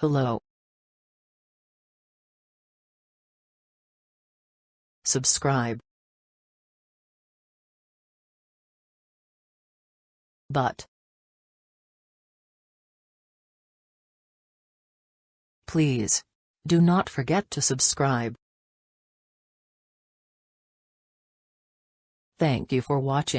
Hello. Subscribe. But. Please. Do not forget to subscribe. Thank you for watching.